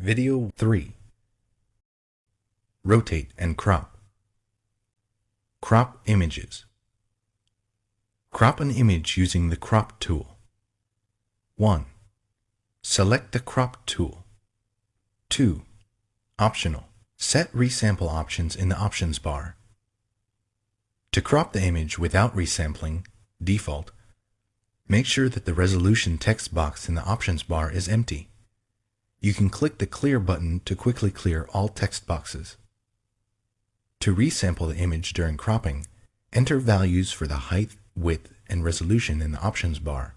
Video 3 Rotate and crop. Crop images. Crop an image using the crop tool. 1. Select the crop tool. 2. Optional. Set resample options in the options bar. To crop the image without resampling, default, make sure that the resolution text box in the options bar is empty. You can click the Clear button to quickly clear all text boxes. To resample the image during cropping, enter values for the height, width, and resolution in the options bar.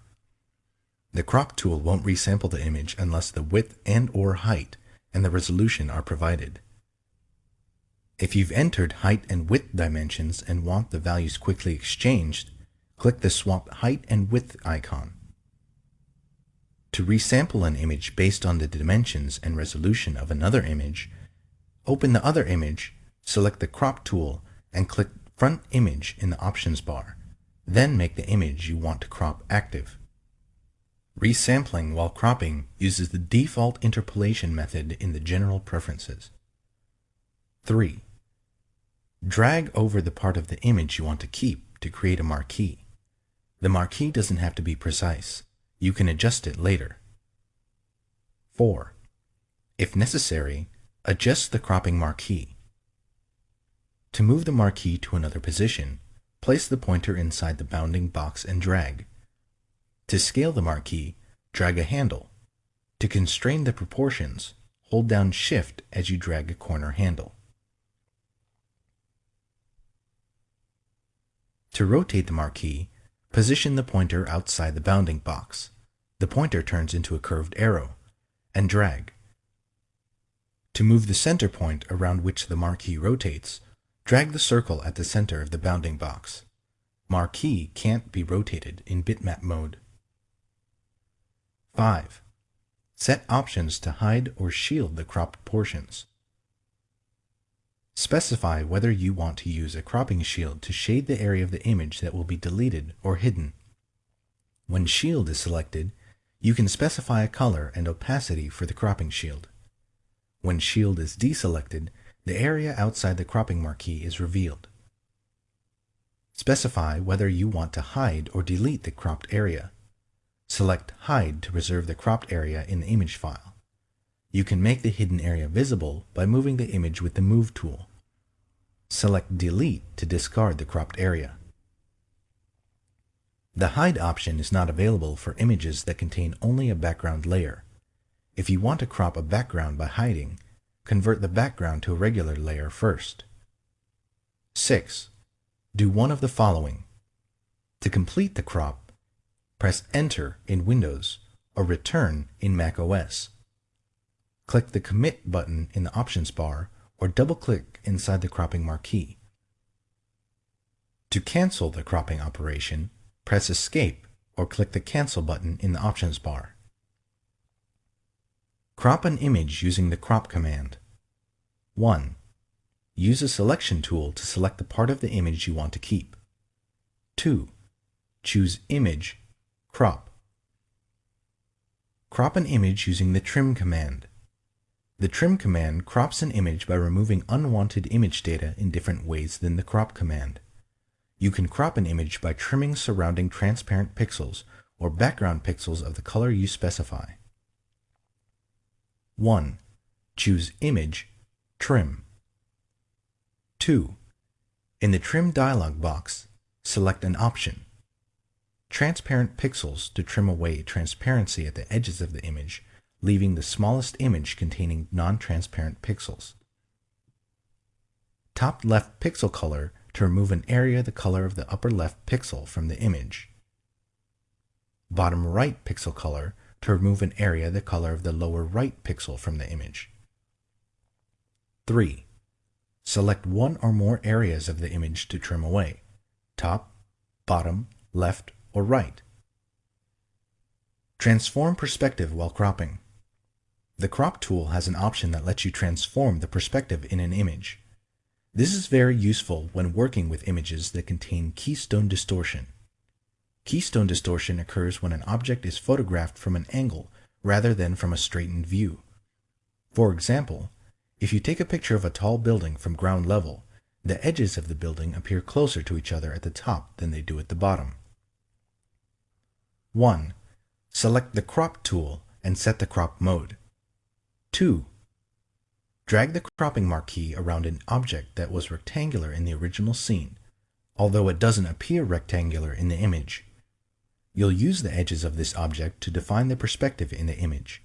The crop tool won't resample the image unless the width and or height and the resolution are provided. If you've entered height and width dimensions and want the values quickly exchanged, click the Swap Height and Width icon. To resample an image based on the dimensions and resolution of another image, open the other image, select the Crop tool, and click Front Image in the Options bar. Then make the image you want to crop active. Resampling while cropping uses the default interpolation method in the General Preferences. 3. Drag over the part of the image you want to keep to create a marquee. The marquee doesn't have to be precise. You can adjust it later. 4. If necessary, adjust the cropping marquee. To move the marquee to another position, place the pointer inside the bounding box and drag. To scale the marquee, drag a handle. To constrain the proportions, hold down Shift as you drag a corner handle. To rotate the marquee, position the pointer outside the bounding box the pointer turns into a curved arrow, and drag. To move the center point around which the marquee rotates, drag the circle at the center of the bounding box. Marquee can't be rotated in bitmap mode. 5. Set options to hide or shield the cropped portions. Specify whether you want to use a cropping shield to shade the area of the image that will be deleted or hidden. When shield is selected, you can specify a color and opacity for the cropping shield. When shield is deselected, the area outside the cropping marquee is revealed. Specify whether you want to hide or delete the cropped area. Select Hide to preserve the cropped area in the image file. You can make the hidden area visible by moving the image with the Move tool. Select Delete to discard the cropped area. The Hide option is not available for images that contain only a background layer. If you want to crop a background by hiding, convert the background to a regular layer first. 6. Do one of the following. To complete the crop, press Enter in Windows or Return in macOS. Click the Commit button in the Options bar or double-click inside the cropping marquee. To cancel the cropping operation, press Escape or click the Cancel button in the Options bar. Crop an image using the Crop command. 1. Use a selection tool to select the part of the image you want to keep. 2. Choose Image, Crop. Crop an image using the Trim command. The Trim command crops an image by removing unwanted image data in different ways than the Crop command. You can crop an image by trimming surrounding transparent pixels or background pixels of the color you specify. 1. Choose Image, Trim. 2. In the Trim dialog box, select an option. Transparent pixels to trim away transparency at the edges of the image, leaving the smallest image containing non-transparent pixels. Top left pixel color to remove an area the color of the upper left pixel from the image. Bottom right pixel color to remove an area the color of the lower right pixel from the image. 3. Select one or more areas of the image to trim away, top, bottom, left, or right. Transform perspective while cropping. The crop tool has an option that lets you transform the perspective in an image. This is very useful when working with images that contain keystone distortion. Keystone distortion occurs when an object is photographed from an angle rather than from a straightened view. For example, if you take a picture of a tall building from ground level, the edges of the building appear closer to each other at the top than they do at the bottom. 1. Select the Crop tool and set the crop mode. 2. Drag the cropping marquee around an object that was rectangular in the original scene, although it doesn't appear rectangular in the image. You'll use the edges of this object to define the perspective in the image.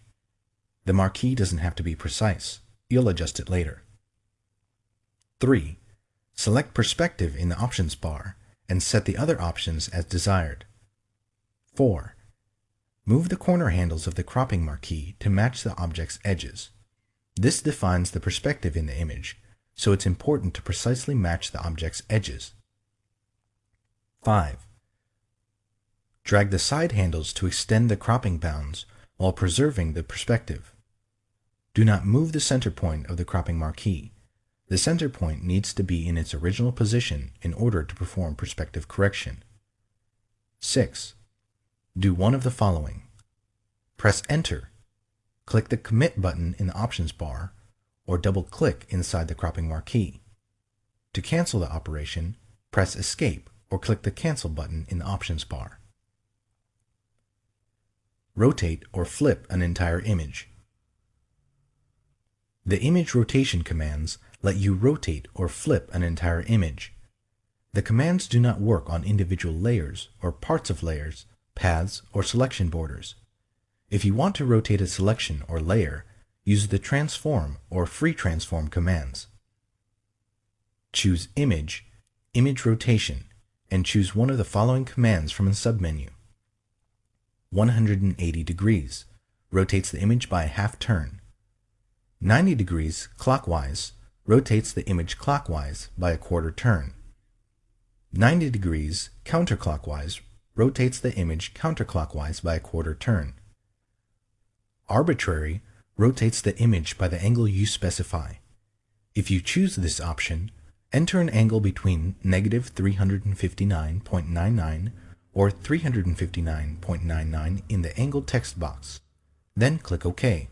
The marquee doesn't have to be precise. You'll adjust it later. 3. Select Perspective in the Options bar and set the other options as desired. 4. Move the corner handles of the cropping marquee to match the object's edges. This defines the perspective in the image, so it's important to precisely match the object's edges. 5. Drag the side handles to extend the cropping bounds while preserving the perspective. Do not move the center point of the cropping marquee. The center point needs to be in its original position in order to perform perspective correction. 6. Do one of the following. Press Enter. Click the Commit button in the Options bar, or double-click inside the cropping marquee. To cancel the operation, press Escape or click the Cancel button in the Options bar. Rotate or flip an entire image. The image rotation commands let you rotate or flip an entire image. The commands do not work on individual layers or parts of layers, paths, or selection borders. If you want to rotate a selection or layer, use the transform or free transform commands. Choose Image, Image Rotation, and choose one of the following commands from the submenu. 180 degrees rotates the image by a half turn. 90 degrees clockwise rotates the image clockwise by a quarter turn. 90 degrees counterclockwise rotates the image counterclockwise by a quarter turn. Arbitrary rotates the image by the angle you specify. If you choose this option, enter an angle between negative 359.99 or 359.99 in the angle text box. Then click OK.